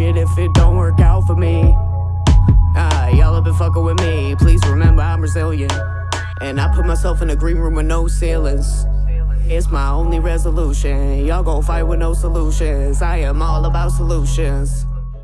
it if it don't work out for me. Ah, y'all have been fucking with me. Please remember I'm resilient. And I put myself in a green room with no ceilings. It's my only resolution. Y'all gon' fight with no solutions. I am all about solutions.